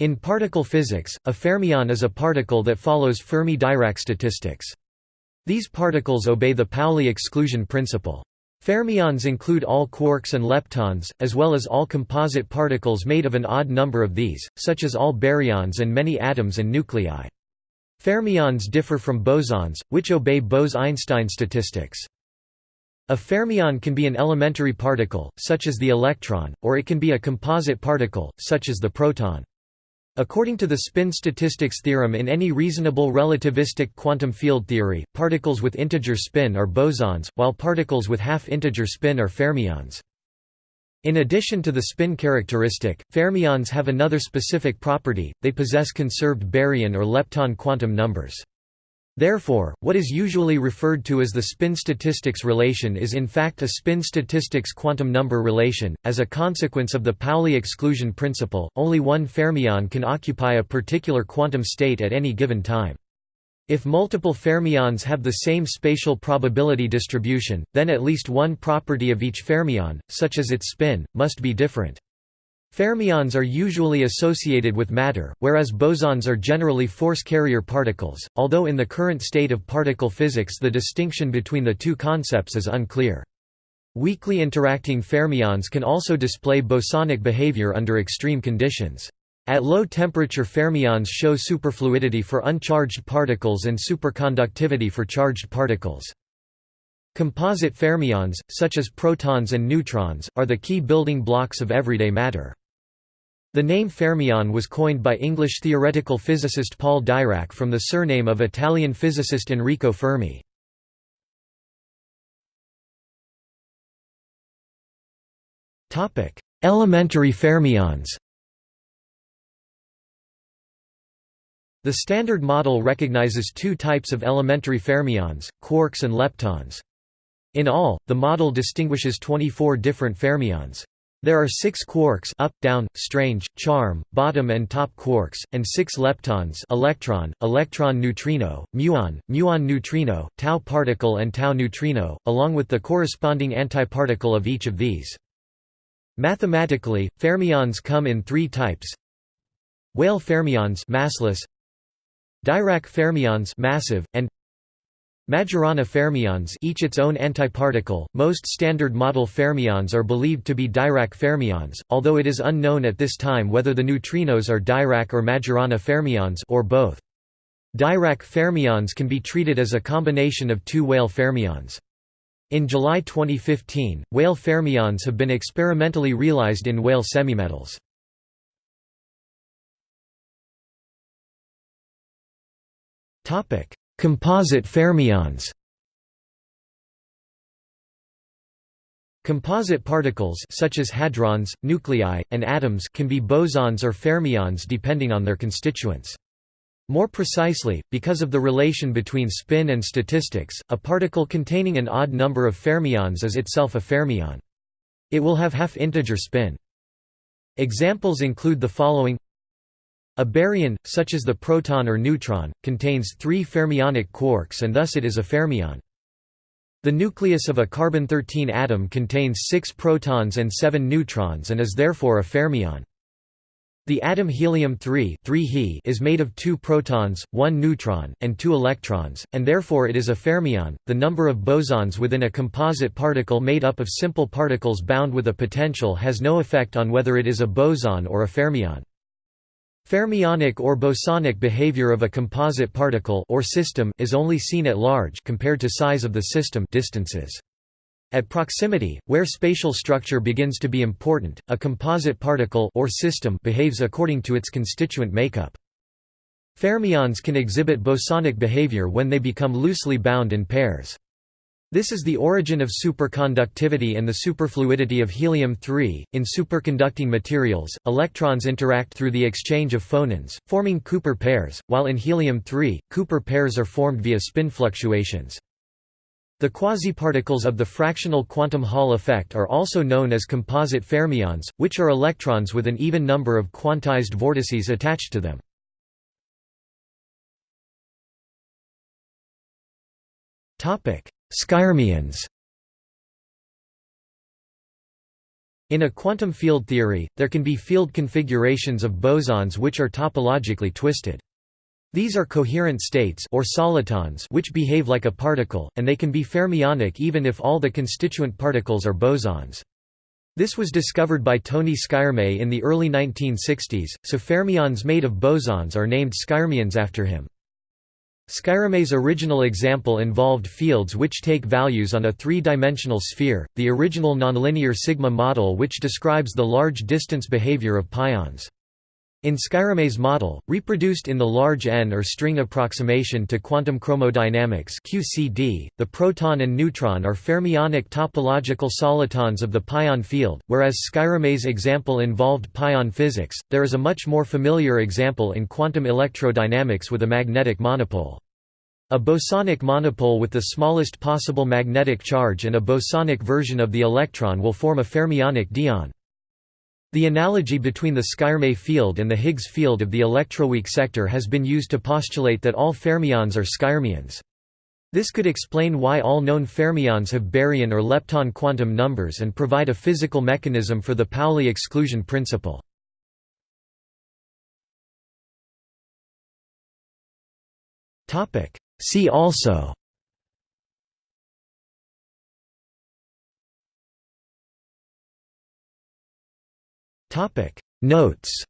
In particle physics, a fermion is a particle that follows Fermi-Dirac statistics. These particles obey the Pauli exclusion principle. Fermions include all quarks and leptons, as well as all composite particles made of an odd number of these, such as all baryons and many atoms and nuclei. Fermions differ from bosons, which obey Bose–Einstein statistics. A fermion can be an elementary particle, such as the electron, or it can be a composite particle, such as the proton. According to the spin statistics theorem in any reasonable relativistic quantum field theory, particles with integer spin are bosons, while particles with half-integer spin are fermions. In addition to the spin characteristic, fermions have another specific property, they possess conserved baryon or lepton quantum numbers. Therefore, what is usually referred to as the spin statistics relation is in fact a spin statistics quantum number relation. As a consequence of the Pauli exclusion principle, only one fermion can occupy a particular quantum state at any given time. If multiple fermions have the same spatial probability distribution, then at least one property of each fermion, such as its spin, must be different. Fermions are usually associated with matter, whereas bosons are generally force carrier particles, although in the current state of particle physics the distinction between the two concepts is unclear. Weakly interacting fermions can also display bosonic behavior under extreme conditions. At low temperature fermions show superfluidity for uncharged particles and superconductivity for charged particles. Composite fermions, such as protons and neutrons, are the key building blocks of everyday matter. The name fermion was coined by English theoretical physicist Paul Dirac from the surname of Italian physicist Enrico Fermi. Elementary fermions The Standard Model recognizes two types of elementary fermions, quarks and leptons. In all, the model distinguishes 24 different fermions. There are six quarks up, down, strange, charm, bottom and top quarks, and six leptons electron, electron neutrino, muon, muon neutrino, tau particle and tau neutrino, along with the corresponding antiparticle of each of these. Mathematically, fermions come in three types Weyl fermions massless, Dirac fermions massive, and Majorana fermions each its own antiparticle. Most standard model fermions are believed to be Dirac fermions, although it is unknown at this time whether the neutrinos are Dirac or Majorana fermions or both. Dirac fermions can be treated as a combination of two Weyl fermions. In July 2015, Weyl fermions have been experimentally realized in Weyl semimetals. Topic: Composite fermions Composite particles such as hadrons, nuclei, and atoms can be bosons or fermions depending on their constituents. More precisely, because of the relation between spin and statistics, a particle containing an odd number of fermions is itself a fermion. It will have half-integer spin. Examples include the following a baryon, such as the proton or neutron, contains three fermionic quarks and thus it is a fermion. The nucleus of a carbon-13 atom contains six protons and seven neutrons and is therefore a fermion. The atom helium-3 is made of two protons, one neutron, and two electrons, and therefore it is a fermion. The number of bosons within a composite particle made up of simple particles bound with a potential has no effect on whether it is a boson or a fermion. Fermionic or bosonic behavior of a composite particle or system is only seen at large compared to size of the system distances. At proximity, where spatial structure begins to be important, a composite particle or system behaves according to its constituent makeup. Fermions can exhibit bosonic behavior when they become loosely bound in pairs. This is the origin of superconductivity and the superfluidity of helium-3. In superconducting materials, electrons interact through the exchange of phonons, forming Cooper pairs, while in helium-3, Cooper pairs are formed via spin fluctuations. The quasiparticles of the fractional quantum Hall effect are also known as composite fermions, which are electrons with an even number of quantized vortices attached to them. Topic: Skyrmions In a quantum field theory, there can be field configurations of bosons which are topologically twisted. These are coherent states or solitons which behave like a particle, and they can be fermionic even if all the constituent particles are bosons. This was discovered by Tony Skyrme in the early 1960s, so fermions made of bosons are named skyrmions after him. Skyrme's original example involved fields which take values on a three-dimensional sphere, the original nonlinear sigma model which describes the large distance behavior of pions. In Skyrme's model, reproduced in the large N or string approximation to quantum chromodynamics QCD, the proton and neutron are fermionic topological solitons of the pion field, whereas Skyrme's example involved pion physics. There is a much more familiar example in quantum electrodynamics with a magnetic monopole. A bosonic monopole with the smallest possible magnetic charge and a bosonic version of the electron will form a fermionic dyon. The analogy between the Skyrme field and the Higgs field of the electroweak sector has been used to postulate that all fermions are skyrmions. This could explain why all known fermions have baryon or lepton quantum numbers and provide a physical mechanism for the Pauli exclusion principle. See also Notes